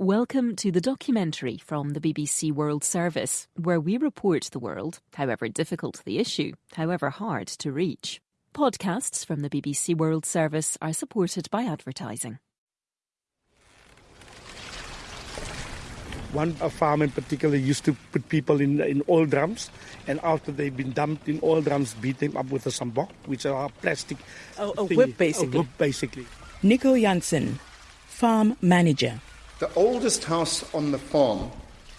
Welcome to the documentary from the BBC World Service, where we report the world, however difficult the issue, however hard to reach. Podcasts from the BBC World Service are supported by advertising. One farm in particular used to put people in in oil drums, and after they've been dumped in oil drums, beat them up with a sjambok, which are plastic. Oh, a whip, basically. A whip, basically. Nico Janssen, farm manager. The oldest house on the farm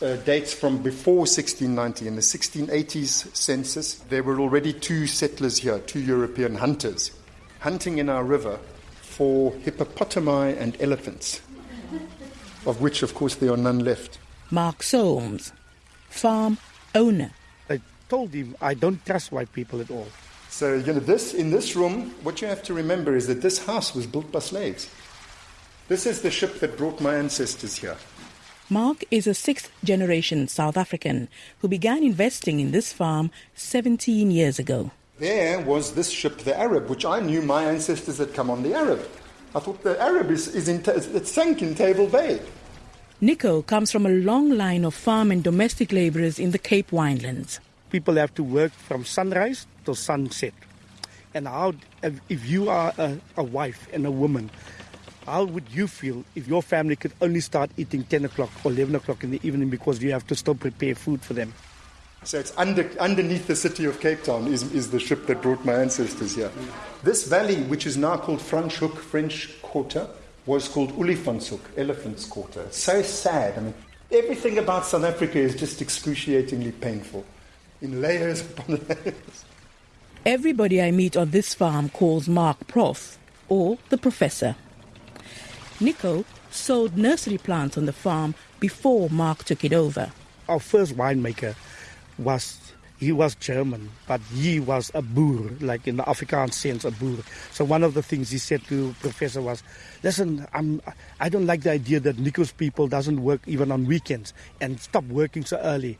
uh, dates from before 1690. In the 1680s census, there were already two settlers here, two European hunters, hunting in our river for hippopotami and elephants, of which, of course, there are none left. Mark Solms, farm owner. I told him I don't trust white people at all. So, you know, this in this room, what you have to remember is that this house was built by slaves. This is the ship that brought my ancestors here. Mark is a sixth generation South African who began investing in this farm 17 years ago. There was this ship, the Arab, which I knew my ancestors had come on the Arab. I thought the Arab is, is in, it sank in Table Bay. Nico comes from a long line of farm and domestic labourers in the Cape Winelands. People have to work from sunrise to sunset. And how, if if you are a, a wife and a woman, how would you feel if your family could only start eating 10 o'clock or 11 o'clock in the evening because you have to still prepare food for them? So it's under, underneath the city of Cape Town is, is the ship that brought my ancestors here. This valley, which is now called Franschhoek, French Quarter, was called Olifantshoek, Elephant's Quarter. It's so sad. I mean, everything about South Africa is just excruciatingly painful, in layers upon layers. Everybody I meet on this farm calls Mark Prof or the Professor. Nico sold nursery plants on the farm before Mark took it over. Our first winemaker was he was German, but he was a boer, like in the Afrikaans sense, a boer. So one of the things he said to Professor was, "Listen, I'm I don't like the idea that Nico's people doesn't work even on weekends and stop working so early."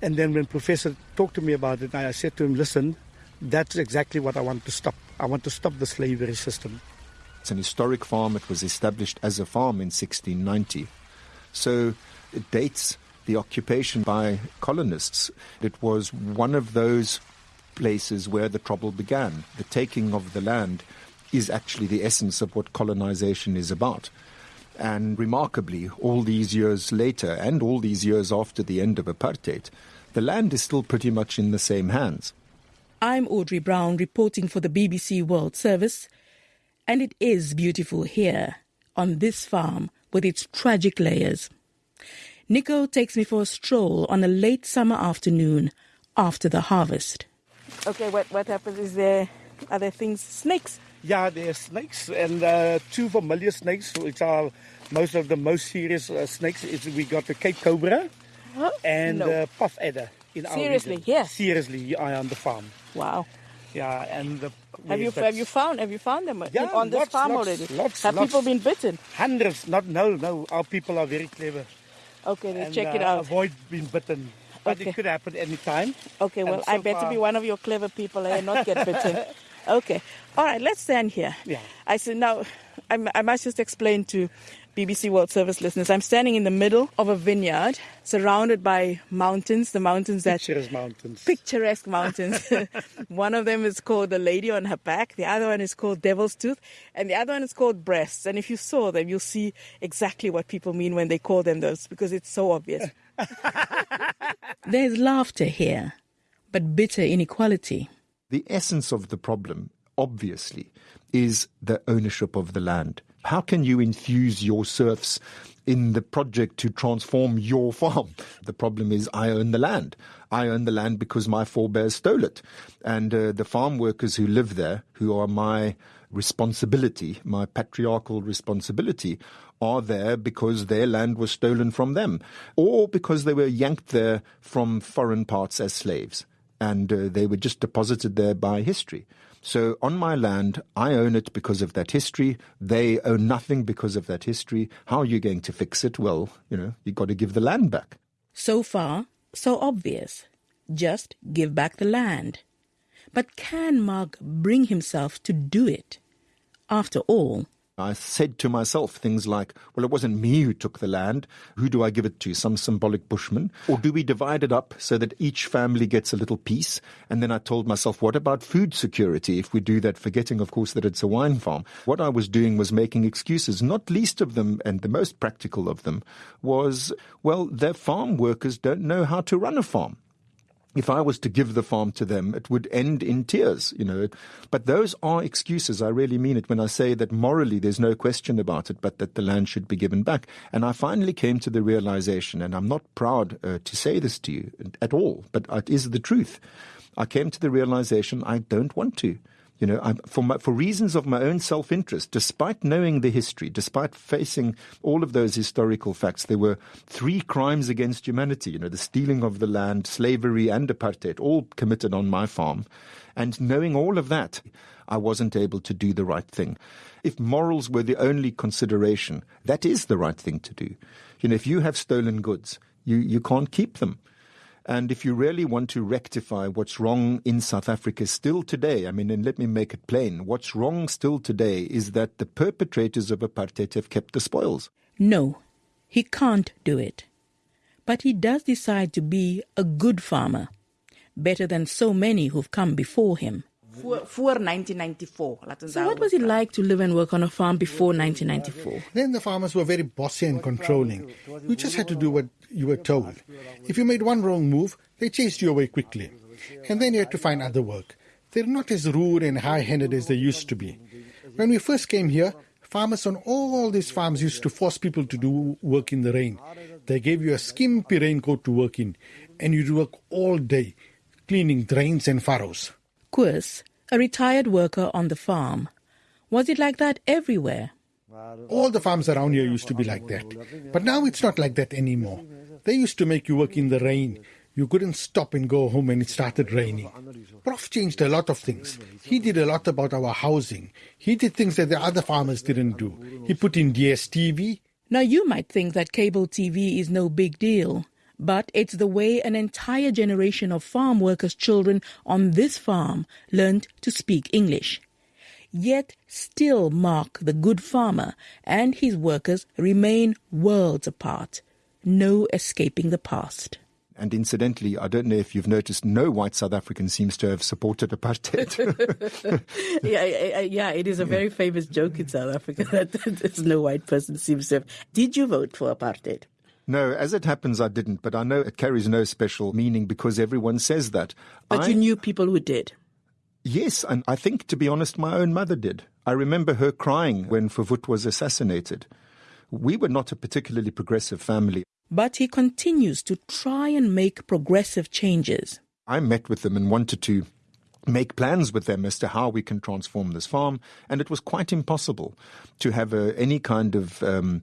And then when Professor talked to me about it, I said to him, "Listen, that's exactly what I want to stop. I want to stop the slavery system." It's an historic farm. It was established as a farm in 1690. So it dates the occupation by colonists. It was one of those places where the trouble began. The taking of the land is actually the essence of what colonization is about. And remarkably, all these years later, and all these years after the end of apartheid, the land is still pretty much in the same hands. I'm Audrey Brown reporting for the BBC World Service, and it is beautiful here on this farm with its tragic layers. Nico takes me for a stroll on a late summer afternoon after the harvest. Okay, what, what happens is there are there things snakes? Yeah, there's snakes and uh, two familiar snakes, which are most of the most serious uh, snakes. It's, we got the Cape Cobra Huh? and No. uh, puff adder in our Seriously, region. here? Seriously, I on the farm. Wow. Yeah, and the, Have you have you found have you found them Yeah, on this lots, farm lots, already? lots, have people been bitten? hundreds? Not no, no. Our people are very clever. Okay, let's and, check it uh, out. Avoid being bitten, but Okay. it could happen any time. Okay, well, and I better far- be one of your clever people and not get bitten. okay, all right, let's stand here. Yeah. I said now, I'm, I must just explain to BBC World Service listeners. I'm standing in the middle of a vineyard, surrounded by mountains. The mountains that Picturesque mountains. picturesque mountains. one of them is called the Lady on Her Back. The other one is called Devil's Tooth, and the other one is called Breasts. And if you saw them, you'll see exactly what people mean when they call them those, because it's so obvious. There's laughter here, but bitter inequality. The essence of the problem, obviously, is the ownership of the land. How can you infuse your serfs in the project to transform your farm? The problem is, I own the land. I own the land because my forebears stole it. And uh, the farm workers who live there, who are my responsibility, my patriarchal responsibility, are there because their land was stolen from them or because they were yanked there from foreign parts as slaves and uh, they were just deposited there by history. So on my land, I own it because of that history. They own nothing because of that history. How are you going to fix it? Well, you know, you've got to give the land back. So far, so obvious. Just give back the land. But can Mark bring himself to do it? After all, I said to myself things like, well, it wasn't me who took the land. Who do I give it to? Some symbolic bushman? Or do we divide it up so that each family gets a little piece? And then I told myself, what about food security if we do that, forgetting, of course, that it's a wine farm? What I was doing was making excuses, not least of them, and the most practical of them, was, well, their farm workers don't know how to run a farm if I was to give the farm to them, it would end in tears, you know. But those are excuses. I really mean it when I say that morally there's no question about it, but that the land should be given back. And I finally came to the realization, and I'm not proud uh, to say this to you at all, but it is the truth. I came to the realization I don't want to. You know, I'm, for, my, for reasons of my own self interest, despite knowing the history, despite facing all of those historical facts, there were three crimes against humanity. You know, the stealing of the land, slavery, and apartheid, all committed on my farm. And knowing all of that, I wasn't able to do the right thing. If morals were the only consideration, that is the right thing to do. You know, if you have stolen goods, you, you can't keep them. And if you really want to rectify what's wrong in South Africa still today, I mean, and let me make it plain, what's wrong still today is that the perpetrators of apartheid have kept the spoils. No, he can't do it. But he does decide to be a good farmer, better than so many who've come before him. For, for 1994. So, what was it like to live and work on a farm before 1994? Then the farmers were very bossy and controlling. You just had to do what you were told. If you made one wrong move, they chased you away quickly. And then you had to find other work. They're not as rude and high handed as they used to be. When we first came here, farmers on all these farms used to force people to do work in the rain. They gave you a skimpy raincoat to work in, and you'd work all day, cleaning drains and furrows. Koos, a retired worker on the farm. Was it like that everywhere? All the farms around here used to be like that. But now it's not like that anymore. They used to make you work in the rain. You couldn't stop and go home when it started raining. Prof changed a lot of things. He did a lot about our housing. He did things that the other farmers didn't do. He put in DSTV. Now you might think that cable TV is no big deal, but it's the way an entire generation of farm workers' children on this farm learned to speak English yet still Mark the good farmer and his workers remain worlds apart. No escaping the past. And incidentally, I don't know if you've noticed, no white South African seems to have supported apartheid. yeah, yeah, it is a very famous joke in South Africa that there's no white person seems to have. Did you vote for apartheid? No, as it happens, I didn't, but I know it carries no special meaning because everyone says that. But I, you knew people who did. Yes, and I think, to be honest, my own mother did. I remember her crying when Verwoerd was assassinated. We were not a particularly progressive family. But he continues to try and make progressive changes. I met with them and wanted to make plans with them as to how we can transform this farm, and it was quite impossible to have a, any kind of um,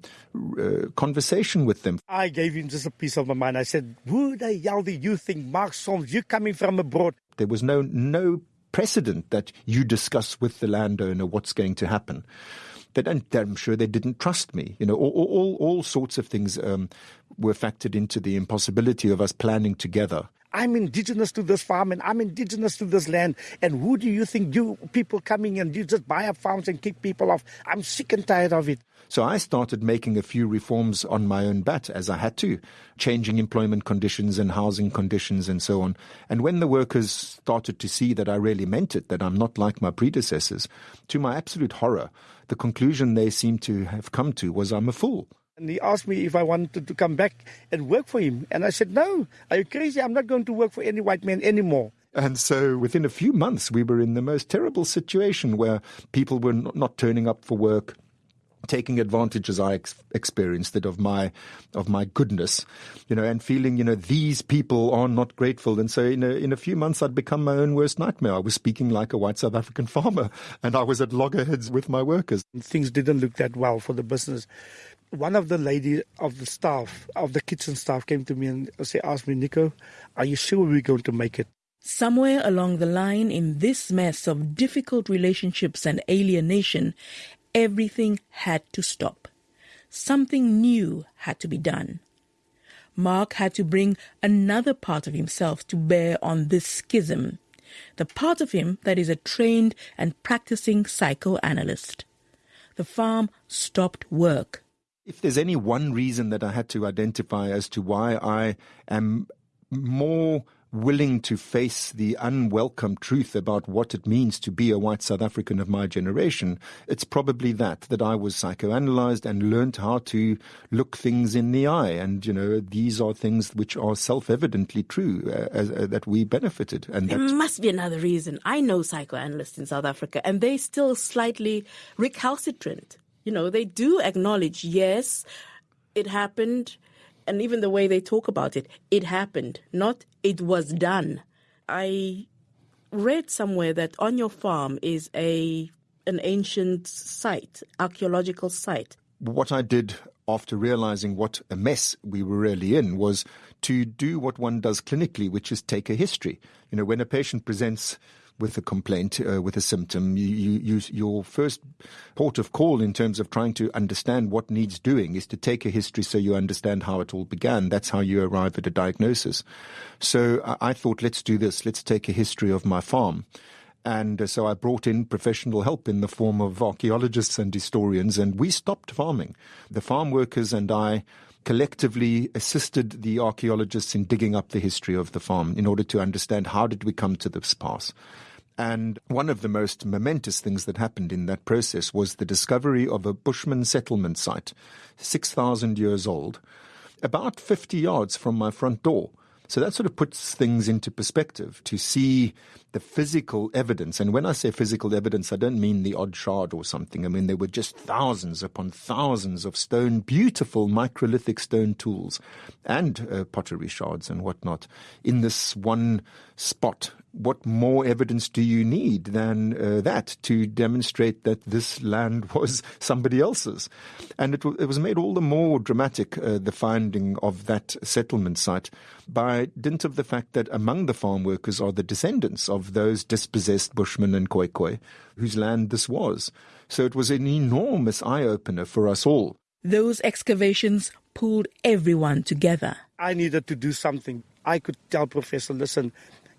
uh, conversation with them. I gave him just a piece of my mind. I said, "Who the hell do you think, Mark Solms? You're coming from abroad." There was no no precedent that you discuss with the landowner what's going to happen. That and I'm sure they didn't trust me. You know, all, all, all sorts of things um, were factored into the impossibility of us planning together. I'm indigenous to this farm and I'm indigenous to this land. And who do you think you people coming and you just buy up farms and kick people off? I'm sick and tired of it. So I started making a few reforms on my own bat as I had to, changing employment conditions and housing conditions and so on. And when the workers started to see that I really meant it, that I'm not like my predecessors, to my absolute horror, the conclusion they seemed to have come to was I'm a fool. And he asked me if I wanted to come back and work for him. And I said, No, are you crazy? I'm not going to work for any white man anymore. And so within a few months, we were in the most terrible situation where people were not turning up for work taking advantage as I ex- experienced it of my of my goodness, you know, and feeling you know these people are not grateful, and so in a in a few months I'd become my own worst nightmare. I was speaking like a white South African farmer, and I was at loggerheads with my workers. Things didn't look that well for the business. One of the lady of the staff of the kitchen staff came to me and asked me, Nico, are you sure we're going to make it? Somewhere along the line in this mess of difficult relationships and alienation, everything had to stop. Something new had to be done. Mark had to bring another part of himself to bear on this schism, the part of him that is a trained and practicing psychoanalyst. the farm stopped work. If there's any one reason that I had to identify as to why I am more willing to face the unwelcome truth about what it means to be a white South African of my generation, it's probably that, that I was psychoanalyzed and learned how to look things in the eye. And, you know, these are things which are self-evidently true, uh, as, uh, that we benefited. And there must be another reason. I know psychoanalysts in South Africa and they're still slightly recalcitrant. You know, they do acknowledge, yes, it happened and even the way they talk about it, it happened, not it was done. I read somewhere that on your farm is a an ancient site, archaeological site. What I did after realizing what a mess we were really in was to do what one does clinically, which is take a history. You know, when a patient presents with a complaint, uh, with a symptom, you, you, you, your first port of call in terms of trying to understand what needs doing is to take a history so you understand how it all began. That's how you arrive at a diagnosis. So I, I thought, let's do this. Let's take a history of my farm. And uh, so I brought in professional help in the form of archaeologists and historians, and we stopped farming. The farm workers and I collectively assisted the archaeologists in digging up the history of the farm in order to understand how did we come to this pass. And one of the most momentous things that happened in that process was the discovery of a Bushman settlement site, 6,000 years old, about 50 yards from my front door. So that sort of puts things into perspective to see the physical evidence. And when I say physical evidence, I don't mean the odd shard or something. I mean, there were just thousands upon thousands of stone, beautiful microlithic stone tools and uh, pottery shards and whatnot in this one spot what more evidence do you need than uh, that to demonstrate that this land was somebody else's? And it, w- it was made all the more dramatic, uh, the finding of that settlement site, by dint of the fact that among the farm workers are the descendants of those dispossessed Bushmen and Khoikhoi, whose land this was. So it was an enormous eye opener for us all. Those excavations pulled everyone together. I needed to do something. I could tell Professor, listen,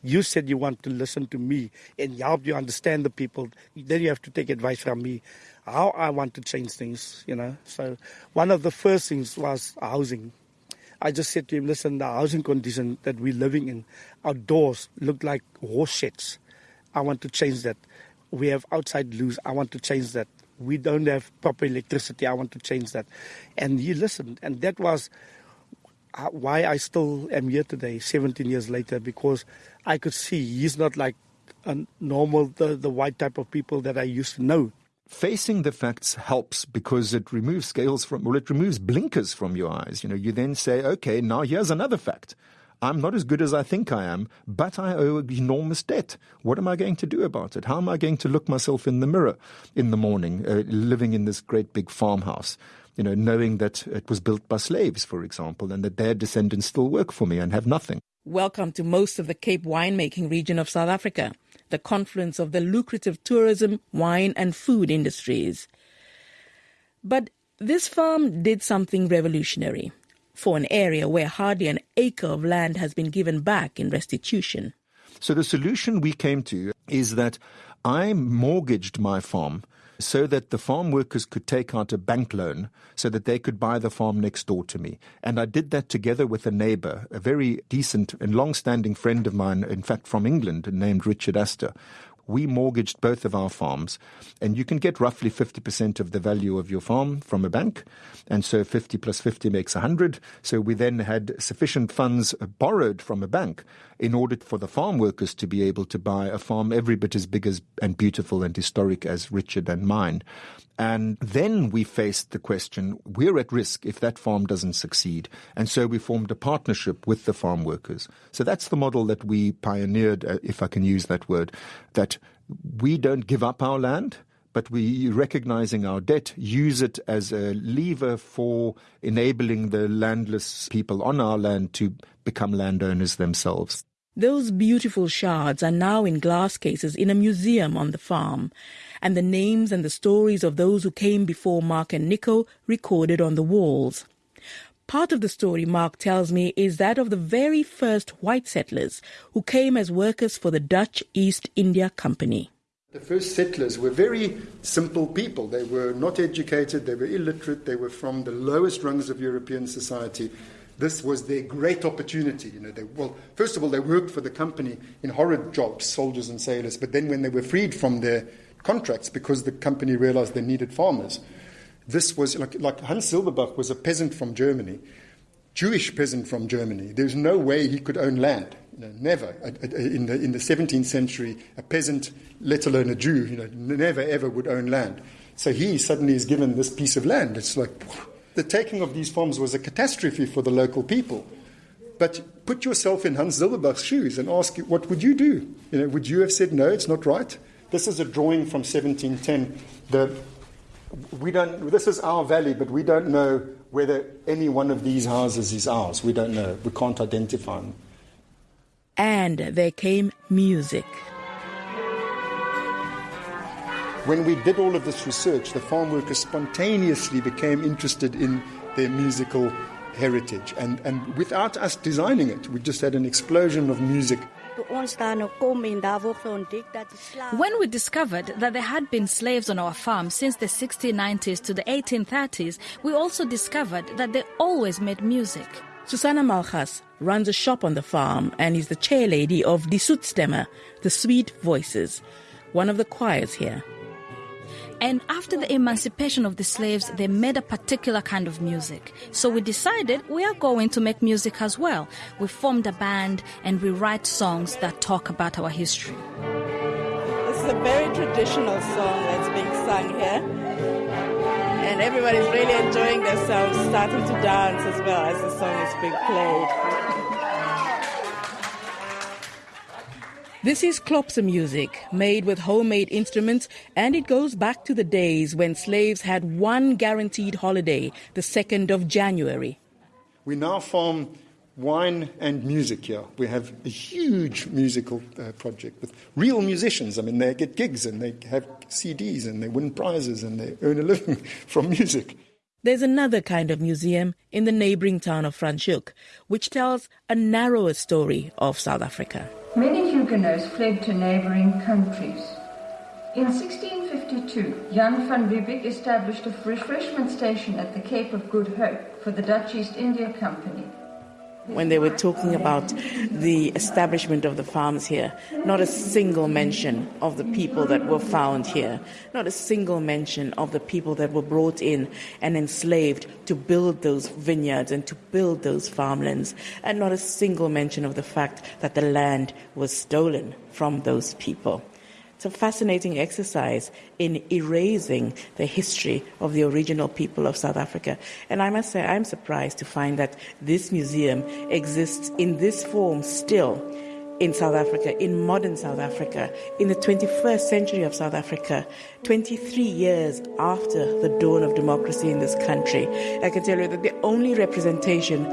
you said you want to listen to me and help you understand the people. Then you have to take advice from me how I want to change things, you know. So one of the first things was housing. I just said to him, listen, the housing condition that we're living in, our doors look like horse sheds. I want to change that. We have outside loos. I want to change that. We don't have proper electricity. I want to change that. And he listened. And that was why I still am here today, 17 years later, because I could see he's not like a normal, the, the white type of people that I used to know. Facing the facts helps because it removes scales from, well, it removes blinkers from your eyes. You know, you then say, okay, now here's another fact. I'm not as good as I think I am, but I owe an enormous debt. What am I going to do about it? How am I going to look myself in the mirror in the morning, uh, living in this great big farmhouse? You know, knowing that it was built by slaves, for example, and that their descendants still work for me and have nothing. Welcome to most of the Cape winemaking region of South Africa, the confluence of the lucrative tourism, wine, and food industries. But this farm did something revolutionary for an area where hardly an acre of land has been given back in restitution. So the solution we came to is that I mortgaged my farm so that the farm workers could take out a bank loan so that they could buy the farm next door to me. And I did that together with a neighbor, a very decent and long standing friend of mine, in fact from England, named Richard Astor we mortgaged both of our farms, and you can get roughly 50% of the value of your farm from a bank. And so 50 plus 50 makes 100. So we then had sufficient funds borrowed from a bank in order for the farm workers to be able to buy a farm every bit as big as and beautiful and historic as Richard and mine. And then we faced the question, we're at risk if that farm doesn't succeed. And so we formed a partnership with the farm workers. So that's the model that we pioneered, uh, if I can use that word, that we don't give up our land but we, recognizing our debt, use it as a lever for enabling the landless people on our land to become landowners themselves. Those beautiful shards are now in glass cases in a museum on the farm, and the names and the stories of those who came before Mark and Nico recorded on the walls. Part of the story Mark tells me is that of the very first white settlers who came as workers for the Dutch East India Company. The first settlers were very simple people. They were not educated, they were illiterate, they were from the lowest rungs of European society. This was their great opportunity. You know, they, well, first of all, they worked for the company in horrid jobs, soldiers and sailors. But then, when they were freed from their contracts because the company realized they needed farmers, this was like, like Hans Silberbach was a peasant from Germany, Jewish peasant from Germany. There's no way he could own land. You know, never. In the, in the 17th century, a peasant, let alone a Jew, you know, never ever would own land. So he suddenly is given this piece of land. It's like the taking of these farms was a catastrophe for the local people. But put yourself in Hans Silberbach's shoes and ask, what would you do? You know, would you have said, no, it's not right? This is a drawing from 1710. The, we don't, this is our valley, but we don't know whether any one of these houses is ours. We don't know. We can't identify them. And there came music. When we did all of this research, the farm workers spontaneously became interested in their musical heritage. And, and without us designing it, we just had an explosion of music. When we discovered that there had been slaves on our farm since the 1690s to the 1830s, we also discovered that they always made music. Susanna Malchas runs a shop on the farm and is the chair lady of Die Soetsstemme, the Sweet Voices, one of the choirs here. And after the emancipation of the slaves, they made a particular kind of music. So we decided we are going to make music as well. We formed a band and we write songs that talk about our history. This is a very traditional song that's being sung here and everybody's really enjoying themselves, starting to dance as well as the song is being played. This is klopse music, made with homemade instruments, and it goes back to the days when slaves had one guaranteed holiday, the 2nd of January. We now farm wine and music here. We have a huge musical uh, project with real musicians. I mean, they get gigs and they have CDs and they win prizes and they earn a living from music. There's another kind of museum in the neighboring town of Franschhoek, which tells a narrower story of South Africa. Many Huguenots fled to neighboring countries. In 1652, Jan van Riebeeck established a refreshment station at the Cape of Good Hope for the Dutch East India Company when they were talking about the establishment of the farms here, not a single mention of the people that were found here, not a single mention of the people that were brought in and enslaved to build those vineyards and to build those farmlands, and not a single mention of the fact that the land was stolen from those people. It's a fascinating exercise in erasing the history of the original people of South Africa. And I must say, I'm surprised to find that this museum exists in this form still in South Africa, in modern South Africa, in the 21st century of South Africa, 23 years after the dawn of democracy in this country. I can tell you that the only representation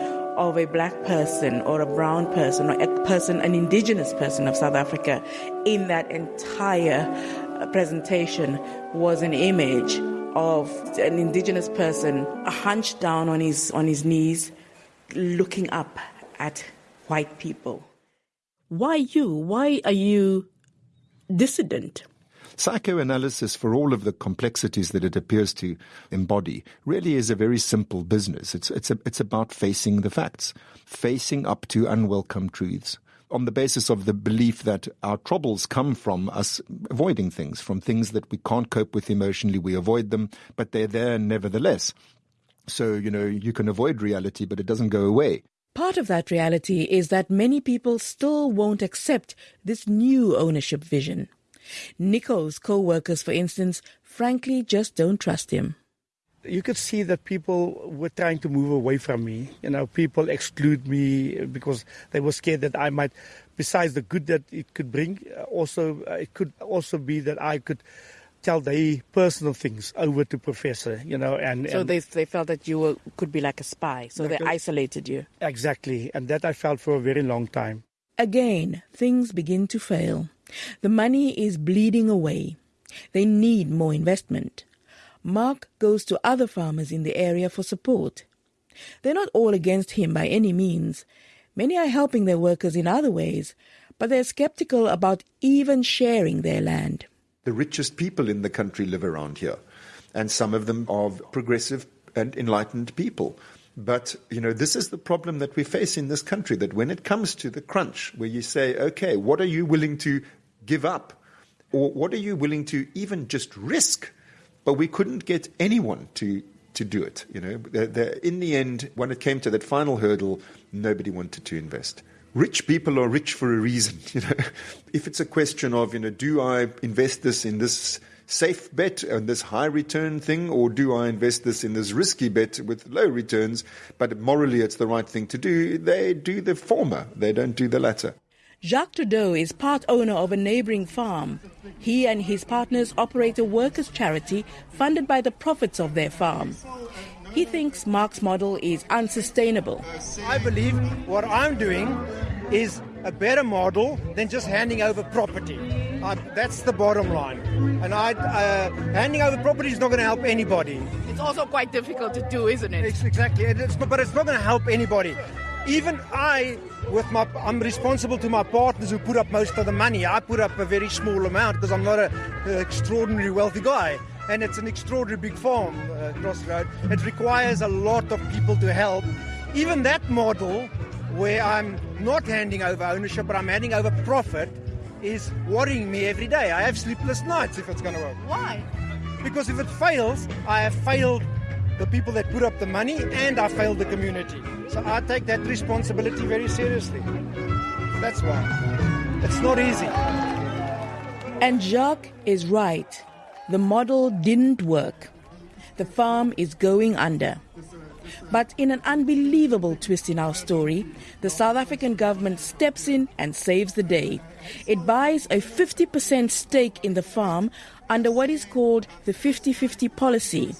of a black person or a brown person or a person, an indigenous person of South Africa in that entire uh, presentation was an image of an indigenous person hunched down on his, on his knees, looking up at white people. Why you? Why are you dissident? Psychoanalysis, for all of the complexities that it appears to embody, really is a very simple business. It's, it's, a, it's about facing the facts, facing up to unwelcome truths on the basis of the belief that our troubles come from us avoiding things, from things that we can't cope with emotionally. We avoid them, but they're there nevertheless. So, you know, you can avoid reality, but it doesn't go away. Part of that reality is that many people still won't accept this new ownership vision. Nico's co-workers, for instance, frankly just don't trust him. You could see that people were trying to move away from me. You know, people exclude me because they were scared that I might, besides the good that it could bring, uh, also uh, it could also be that I could tell their personal things over to professor you know and so and they they felt that you were, could be like a spy. So like they a, isolated you. Exactly. And that i felt for a very long time. Again things begin to fail the money is bleeding away. They need more investment. Mark goes to other farmers in the area for support. They're not all against him by any means. Many are helping their workers in other ways, but they're skeptical about even sharing their land. the richest people in the country live around here. And some of them are progressive and enlightened people. But, you know, this is the problem that we face in this country that when it comes to the crunch, where you say, okay, what are you willing to give up? Or what are you willing to even just risk? But we couldn't get anyone to, to do it. You know, in the end, when it came to that final hurdle, nobody wanted to invest. Rich people are rich for a reason. You know, if it's a question of, you know, do I invest this in this safe bet on this high return thing, or do I invest this in this risky bet with low returns, but morally it's the right thing to do? They do the former, they don't do the latter. Jacques Trudeau is part owner of a neighboring farm. He and his partners operate a workers' charity funded by the profits of their farm. He thinks Mark's model is unsustainable. I believe what I'm doing is a better model than just handing over property. Uh, that's the bottom line. And I, uh, handing over property is not going to help anybody. It's also quite difficult to do, isn't it? It's exactly, it's, but it's not going to help anybody. Even I, with my, I'm responsible to my partners who put up most of the money. I put up a very small amount because I'm not an extraordinarily wealthy guy. And it's an extraordinary big farm uh, across the road. It requires a lot of people to help. Even that model, where I'm not handing over ownership, but I'm handing over profit, is worrying me every day. I have sleepless nights if it's going to work. Why? Because if it fails, I have failed the people that put up the money and I failed the community. So I take that responsibility very seriously. That's why. It's not easy. And Jacques is right. The model didn't work. The farm is going under. But in an unbelievable twist in our story, the South African government steps in and saves the day. It buys a 50% stake in the farm under what is called the 50 50 policy.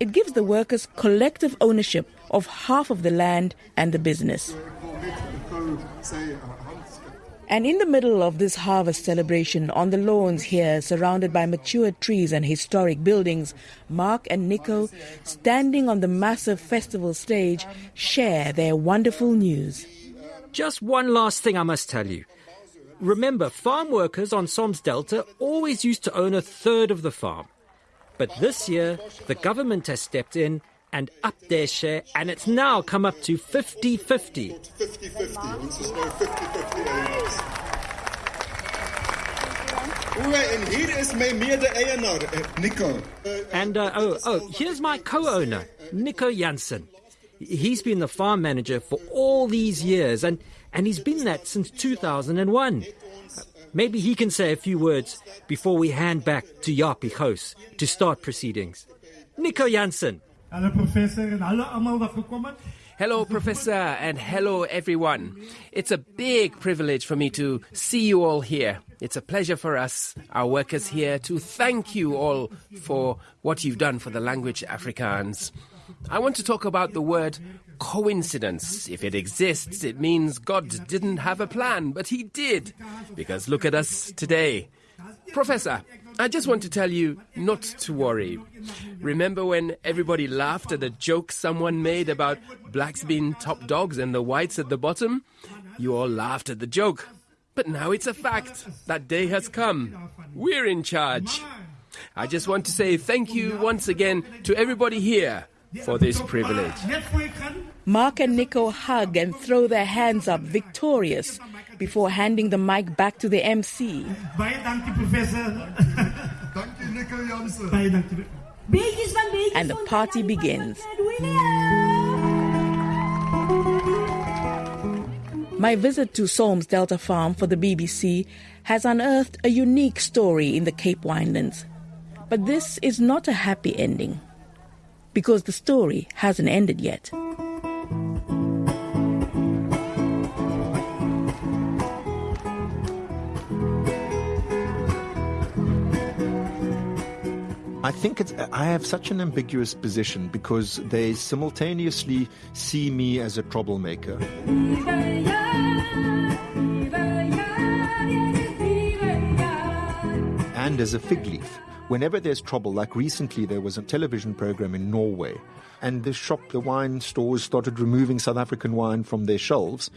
It gives the workers collective ownership of half of the land and the business. And in the middle of this harvest celebration, on the lawns here, surrounded by mature trees and historic buildings, Mark and Nico, standing on the massive festival stage, share their wonderful news. Just one last thing I must tell you. Remember, farm workers on Solms Delta always used to own a third of the farm. But this year, the government has stepped in and upped their share, and it's now come up to 50 50. 50 50. En hier is mijn mede-eigenaar, Nico. And, uh, oh, oh, here's my co-owner, Nico Jansen. He's been the farm manager for all these years, and, and he's been that since 2001. Maybe he can say a few words before we hand back to Japie Gous to start proceedings. Nico Jansen. Hello, Professor, and hello, allemaal wat gekomen. Hello, Professor, and hello, everyone. It's a big privilege for me to see you all here. It's a pleasure for us, our workers here, to thank you all for what you've done for the language Afrikaans. I want to talk about the word coincidence. If it exists, it means God didn't have a plan, but He did. Because look at us today. Professor, I just want to tell you not to worry. Remember when everybody laughed at a joke someone made about blacks being top dogs and the whites at the bottom? You all laughed at the joke. But now it's a fact. That day has come. We're in charge. I just want to say thank you once again to everybody here for this privilege. Mark and Nico hug and throw their hands up victorious before handing the mic back to the MC. And the party begins. My visit to Solms Delta Farm for the BBC has unearthed a unique story in the Cape Winelands. But this is not a happy ending, because the story hasn't ended yet. I think it's, I have such an ambiguous position because they simultaneously see me as a troublemaker. And as a fig leaf, whenever there's trouble, like recently there was a television program in Norway, and the shop, the wine stores started removing South African wine from their shelves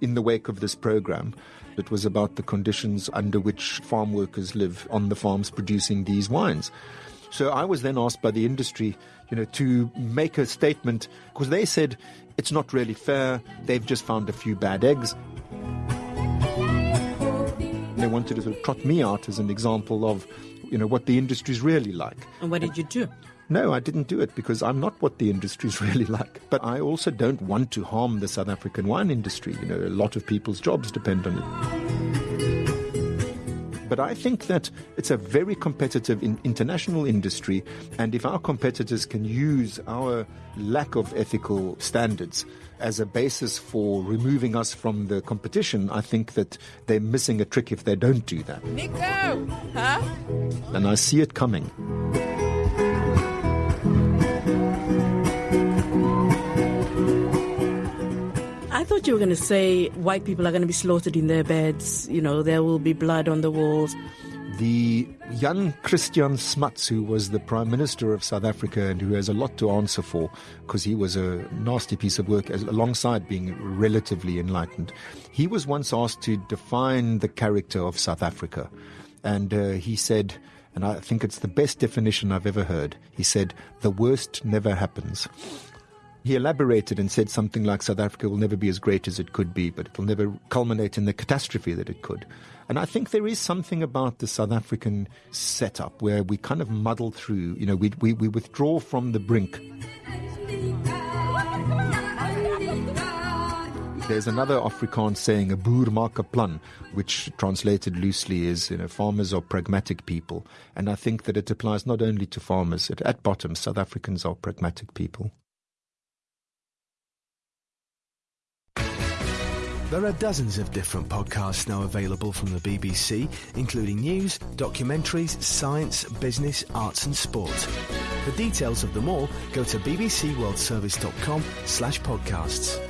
in the wake of this program. It was about the conditions under which farm workers live on the farms producing these wines. So I was then asked by the industry, you know, to make a statement because they said it's not really fair. They've just found a few bad eggs. They wanted to sort of trot me out as an example of, you know, what the industry's really like. And what did you do? No, I didn't do it because I'm not what the industry's really like. But I also don't want to harm the South African wine industry. You know, a lot of people's jobs depend on it. But I think that it's a very competitive in international industry, and if our competitors can use our lack of ethical standards as a basis for removing us from the competition, I think that they're missing a trick if they don't do that. Nico! Huh? And I see it coming. Thought you were going to say white people are going to be slaughtered in their beds. You know, there will be blood on the walls. The young Christian Smuts, who was the Prime Minister of South Africa and who has a lot to answer for because he was a nasty piece of work as, alongside being relatively enlightened, he was once asked to define the character of South Africa. And uh, he said, and I think it's the best definition I've ever heard, he said, the worst never happens. He elaborated and said something like South Africa will never be as great as it could be, but it will never culminate in the catastrophe that it could. And I think there is something about the South African setup where we kind of muddle through, you know, we, we, we withdraw from the brink. There's another Afrikaans saying, a boer maak 'n plan, which translated loosely is, you know, farmers are pragmatic people. And I think that it applies not only to farmers, at, at bottom, South Africans are pragmatic people. There are dozens of different podcasts now available from the BBC, including news, documentaries, science, business, arts and sport. For details of them all, go to bbcworldservice.com slash podcasts.